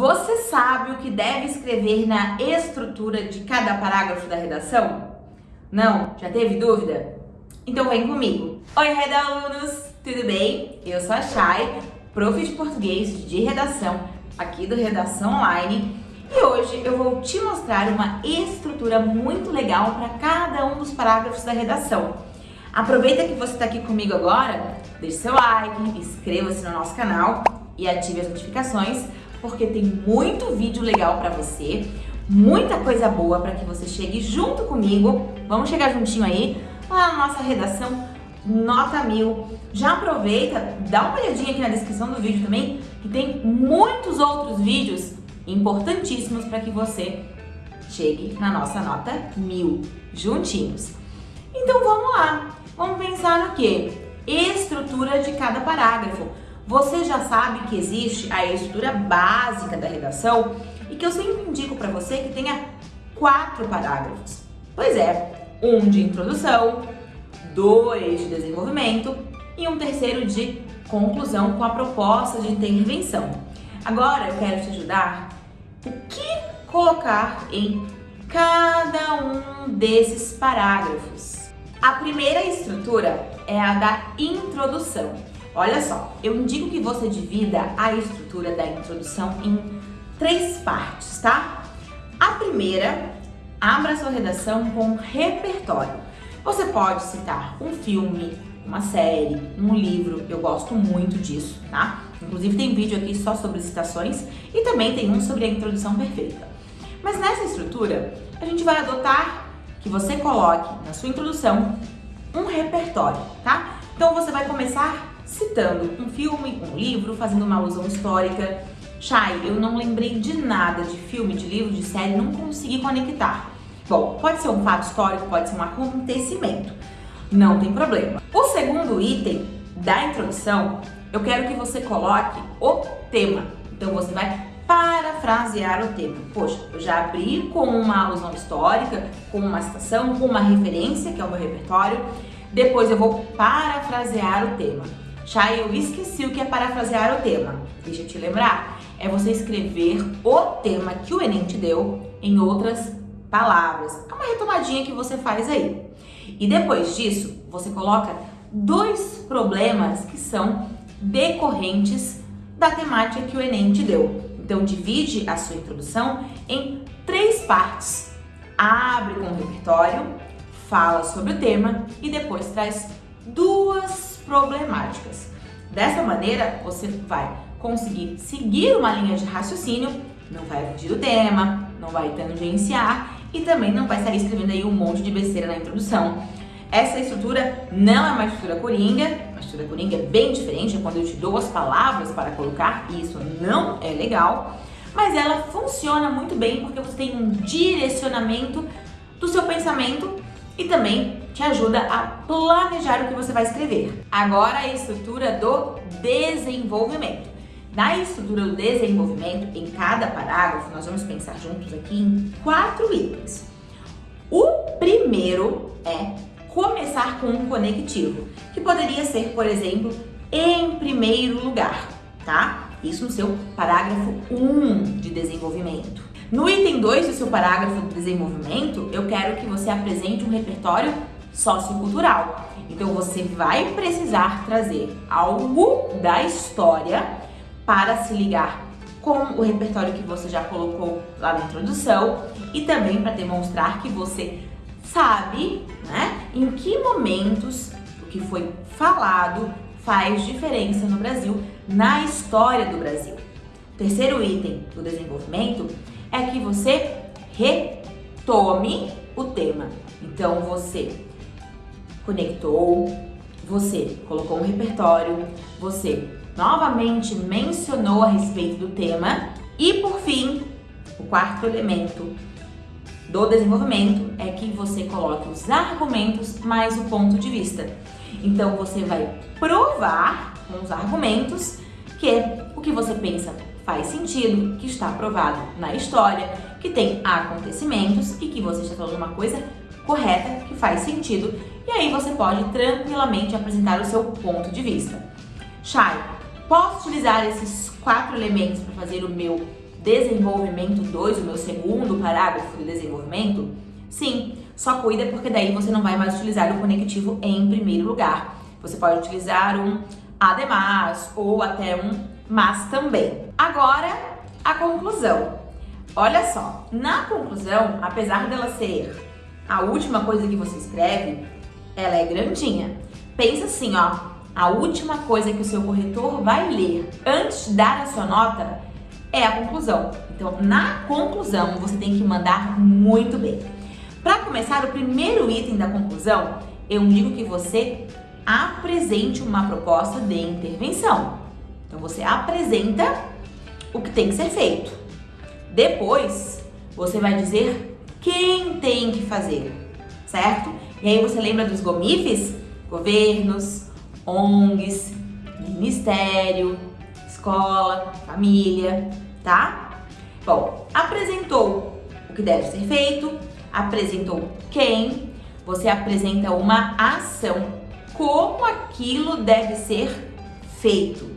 Você sabe o que deve escrever na estrutura de cada parágrafo da redação? Não? Já teve dúvida? Então vem comigo. Oi, alunos, tudo bem? Eu sou a Chay, prof de português de redação aqui do Redação Online e hoje eu vou te mostrar uma estrutura muito legal para cada um dos parágrafos da redação. Aproveita que você está aqui comigo agora, deixe seu like, inscreva-se no nosso canal e ative as notificações porque tem muito vídeo legal para você, muita coisa boa para que você chegue junto comigo. Vamos chegar juntinho aí na nossa redação nota mil. Já aproveita, dá uma olhadinha aqui na descrição do vídeo também, que tem muitos outros vídeos importantíssimos para que você chegue na nossa nota mil, juntinhos. Então vamos lá, vamos pensar no que? Estrutura de cada parágrafo. Você já sabe que existe a estrutura básica da redação e que eu sempre indico para você que tenha quatro parágrafos. Pois é, um de introdução, dois de desenvolvimento e um terceiro de conclusão com a proposta de intervenção. Agora eu quero te ajudar o que colocar em cada um desses parágrafos. A primeira estrutura é a da introdução. Olha só, eu indico que você divida a estrutura da introdução em três partes, tá? A primeira, abra sua redação com repertório. Você pode citar um filme, uma série, um livro, eu gosto muito disso, tá? Inclusive tem vídeo aqui só sobre citações e também tem um sobre a introdução perfeita. Mas nessa estrutura, a gente vai adotar que você coloque na sua introdução um repertório, tá? Então você vai começar citando um filme, um livro, fazendo uma alusão histórica. Chay, eu não lembrei de nada de filme, de livro, de série, não consegui conectar. Bom, pode ser um fato histórico, pode ser um acontecimento, não tem problema. O segundo item da introdução, eu quero que você coloque o tema. Então você vai parafrasear o tema. Poxa, eu já abri com uma alusão histórica, com uma citação, com uma referência, que é o meu repertório. Depois eu vou parafrasear o tema. Chay, eu esqueci o que é parafrasear o tema. Deixa eu te lembrar. É você escrever o tema que o Enem te deu em outras palavras. É uma retomadinha que você faz aí. E depois disso, você coloca dois problemas que são decorrentes da temática que o Enem te deu. Então, divide a sua introdução em três partes. Abre com o repertório, fala sobre o tema e depois traz duas problemáticas. Dessa maneira, você vai conseguir seguir uma linha de raciocínio, não vai fugir do tema, não vai tangenciar e também não vai sair escrevendo aí um monte de besteira na introdução. Essa estrutura não é uma estrutura coringa, a estrutura coringa é bem diferente, é quando eu te dou as palavras para colocar, e isso não é legal, mas ela funciona muito bem porque você tem um direcionamento do seu pensamento e também te ajuda a planejar o que você vai escrever. Agora a estrutura do desenvolvimento. Na estrutura do desenvolvimento, em cada parágrafo, nós vamos pensar juntos aqui em quatro itens. O primeiro é começar com um conectivo, que poderia ser, por exemplo, em primeiro lugar, tá? Isso no seu parágrafo 1 de desenvolvimento. No item 2 do seu parágrafo de desenvolvimento, eu quero que você apresente um repertório sociocultural. Então você vai precisar trazer algo da história para se ligar com o repertório que você já colocou lá na introdução e também para demonstrar que você sabe né, em que momentos o que foi falado faz diferença no Brasil, na história do Brasil. O terceiro item do desenvolvimento é que você retome o tema. Então você conectou, você colocou um repertório, você novamente mencionou a respeito do tema e por fim, o quarto elemento do desenvolvimento é que você coloque os argumentos mais o ponto de vista. Então você vai provar com os argumentos que o que você pensa faz sentido, que está provado na história, que tem acontecimentos e que você está falando uma coisa correta, que faz sentido, e aí você pode tranquilamente apresentar o seu ponto de vista. Chay, posso utilizar esses quatro elementos para fazer o meu desenvolvimento 2, o meu segundo parágrafo de desenvolvimento? Sim, só cuida porque daí você não vai mais utilizar o conectivo em primeiro lugar. Você pode utilizar um ademais ou até um mas também. Agora, a conclusão. Olha só, na conclusão, apesar dela ser a última coisa que você escreve, ela é grandinha. Pensa assim, ó, a última coisa que o seu corretor vai ler antes de dar a sua nota é a conclusão. Então, na conclusão, você tem que mandar muito bem. Para começar, o primeiro item da conclusão, eu digo que você apresente uma proposta de intervenção. Então, você apresenta o que tem que ser feito. Depois, você vai dizer quem tem que fazer, certo? E aí você lembra dos GOMIFs? Governos, ONGs, ministério, escola, família, tá? Bom, apresentou o que deve ser feito, apresentou quem, você apresenta uma ação, como aquilo deve ser feito.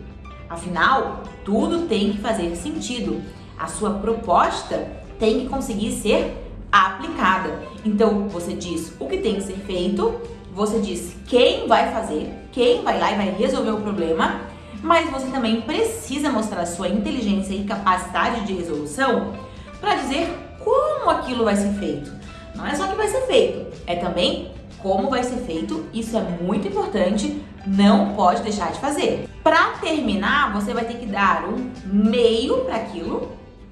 Afinal, tudo tem que fazer sentido. A sua proposta tem que conseguir ser aplicada. Então, você diz o que tem que ser feito, você diz quem vai fazer, quem vai lá e vai resolver o problema, mas você também precisa mostrar sua inteligência e capacidade de resolução para dizer como aquilo vai ser feito. Não é só que vai ser feito, é também como vai ser feito, isso é muito importante, não pode deixar de fazer. Para terminar, você vai ter que dar um meio para aquilo,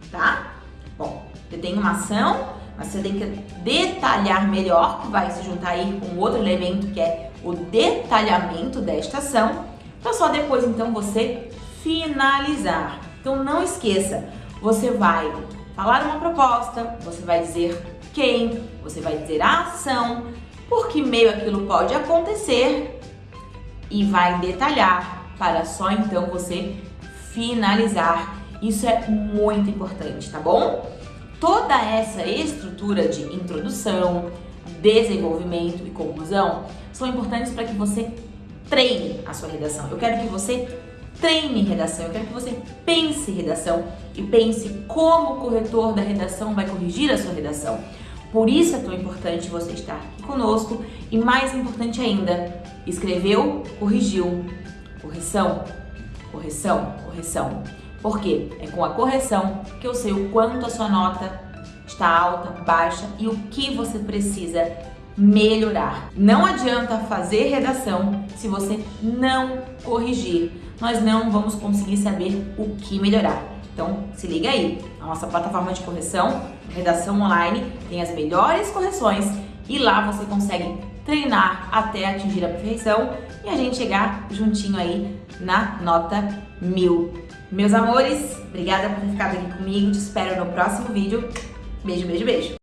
tá? Bom, você tem uma ação, mas você tem que detalhar melhor, que vai se juntar aí com outro elemento que é o detalhamento desta ação, para só depois então você finalizar. Então não esqueça, você vai falar uma proposta, você vai dizer quem, você vai dizer a ação, por que meio aquilo pode acontecer e vai detalhar para só então você finalizar. Isso é muito importante, tá bom? Toda essa estrutura de introdução, desenvolvimento e conclusão são importantes para que você treine a sua redação. Eu quero que você treine redação, eu quero que você pense redação e pense como o corretor da redação vai corrigir a sua redação. Por isso é tão importante você estar aqui conosco e mais importante ainda, escreveu, corrigiu. Correção, correção, correção. Por quê? É com a correção que eu sei o quanto a sua nota está alta, baixa e o que você precisa melhorar. Não adianta fazer redação se você não corrigir. Nós não vamos conseguir saber o que melhorar. Então, se liga aí. A nossa plataforma de correção, Redação Online, tem as melhores correções e lá você consegue treinar até atingir a perfeição e a gente chegar juntinho aí na nota mil. Meus amores, obrigada por ter ficado aqui comigo. Te espero no próximo vídeo. Beijo, beijo, beijo.